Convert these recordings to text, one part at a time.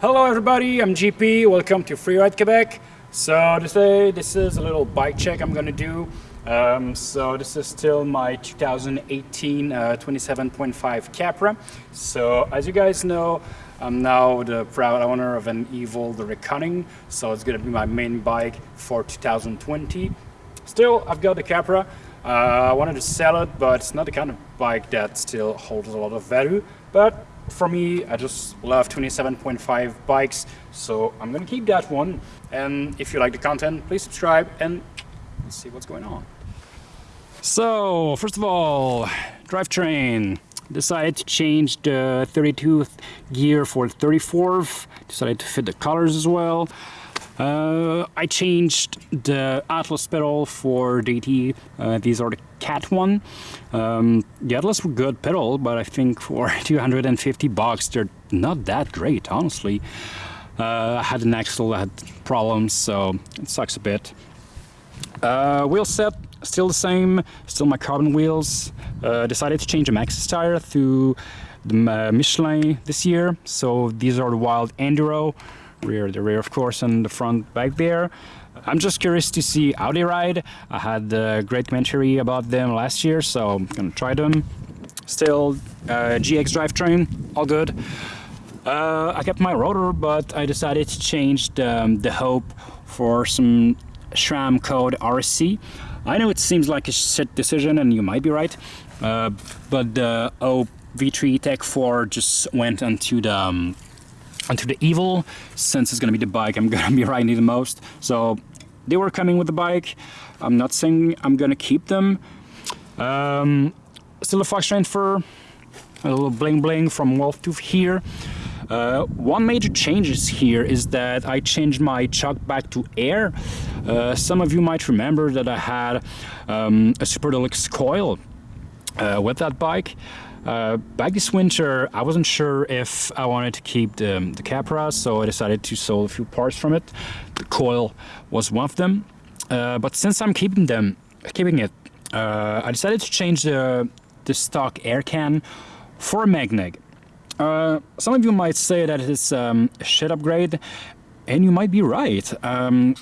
Hello everybody, I'm GP, welcome to Freeride Quebec. So today this is a little bike check I'm gonna do. Um, so this is still my 2018 uh, 27.5 Capra. So as you guys know, I'm now the proud owner of an Evil the Wreckoning. So it's gonna be my main bike for 2020. Still, I've got the Capra. Uh, I wanted to sell it, but it's not the kind of bike that still holds a lot of value. But for me, I just love 27.5 bikes, so I'm gonna keep that one. And if you like the content, please subscribe and let's see what's going on. So, first of all, drivetrain. Decided to change the 32th gear for the 34th. Decided to fit the colors as well. Uh, I changed the Atlas pedal for DT. Uh, these are the Cat one. Um, the Atlas were good pedal, but I think for 250 bucks they're not that great, honestly. Uh, I had an axle that had problems, so it sucks a bit. Uh, wheel set, still the same, still my carbon wheels. Uh, decided to change the Maxxis tire to the uh, Michelin this year, so these are the Wild Enduro rear, the rear of course, and the front back there. I'm just curious to see how they ride. I had a great commentary about them last year, so I'm gonna try them. Still, uh, GX drivetrain, all good. Uh, I kept my rotor, but I decided to change the, um, the Hope for some SRAM code RSC. I know it seems like a shit decision, and you might be right, uh, but the Hope V3 Tech 4 just went onto the um, onto the Evil, since it's gonna be the bike I'm gonna be riding the most. So they were coming with the bike. I'm not saying I'm gonna keep them. Um, still a Fox transfer, a little bling bling from Wolf Tooth here. Uh, one major changes here is that I changed my chuck back to air. Uh, some of you might remember that I had um, a Super Deluxe coil uh, with that bike. Uh, back this winter, I wasn't sure if I wanted to keep the, the Capra, so I decided to sell a few parts from it. The coil was one of them. Uh, but since I'm keeping them, keeping it, uh, I decided to change the, the stock air can for a MegNeg. Uh, some of you might say that it's um, a shit upgrade, and you might be right. Um,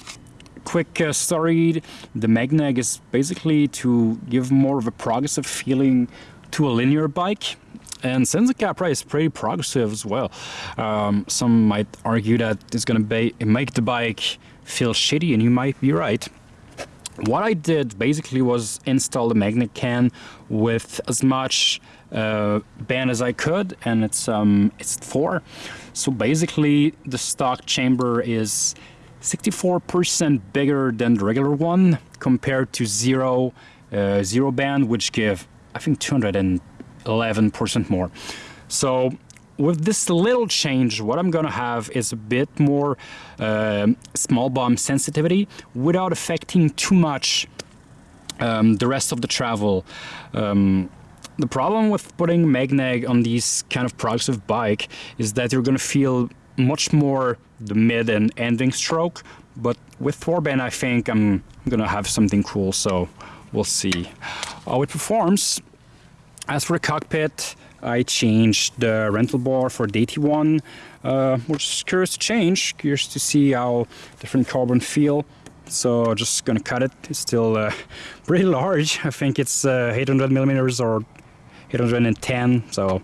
quick uh, story, the MegNeg is basically to give more of a progressive feeling to a linear bike. And since the Capra is pretty progressive as well, um, some might argue that it's going to make the bike feel shitty, and you might be right. What I did basically was install the MegNeg can with as much uh, band as I could, and it's um, it's four. So basically, the stock chamber is 64% bigger than the regular one compared to zero uh, zero band, which give I think 211% more. So with this little change, what I'm gonna have is a bit more uh, small bomb sensitivity without affecting too much um, the rest of the travel. Um, the problem with putting MegNeg on these kind of progressive bike is that you're gonna feel much more the mid and ending stroke, but with Forband I think I'm gonna have something cool, so we'll see how it performs. As for the cockpit, I changed the Renthal bar for the AT1, uh, which is curious to change, curious to see how different carbon feel. So just gonna cut it. It's still uh, pretty large. I think it's uh, 800 millimeters or 810. So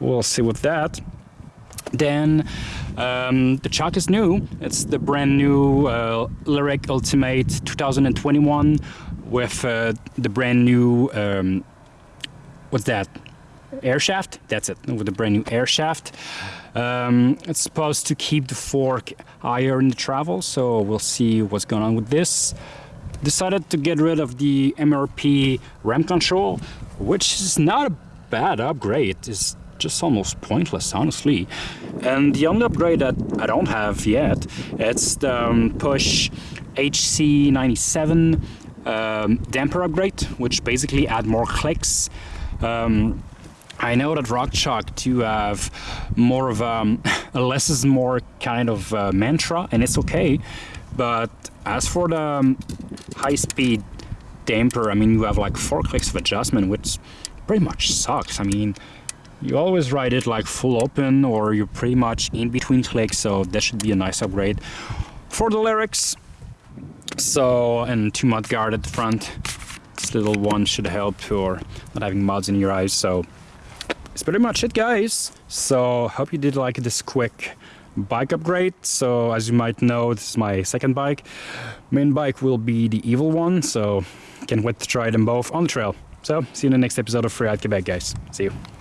we'll see with that. Then um, the chuck is new. It's the brand new uh, Lyrik Ultimate 2021 with uh, the brand new um, what's that? Air shaft? That's it, with the brand new air shaft. Um, it's supposed to keep the fork higher in the travel, so we'll see what's going on with this. Decided to get rid of the MRP Ramp Control, which is not a bad upgrade. It's just almost pointless, honestly. And the only upgrade that I don't have yet, it's the um, Push HC97 um, damper upgrade, which basically add more clicks um, I know that RockShox do have more of um, a less is more kind of uh, mantra, and it's okay. But as for the um, high-speed damper, I mean, you have like four clicks of adjustment, which pretty much sucks. I mean, you always ride it like full open or you're pretty much in between clicks so that should be a nice upgrade for the Lyriks so and two mud guard at the front. This little one should help for not having muds in your eyes so it's pretty much it guys. So hope you did like this quick bike upgrade. So as you might know this is my second bike. Main bike will be the evil one so can't wait to try them both on the trail. So see you in the next episode of Free Freeride Quebec guys. See you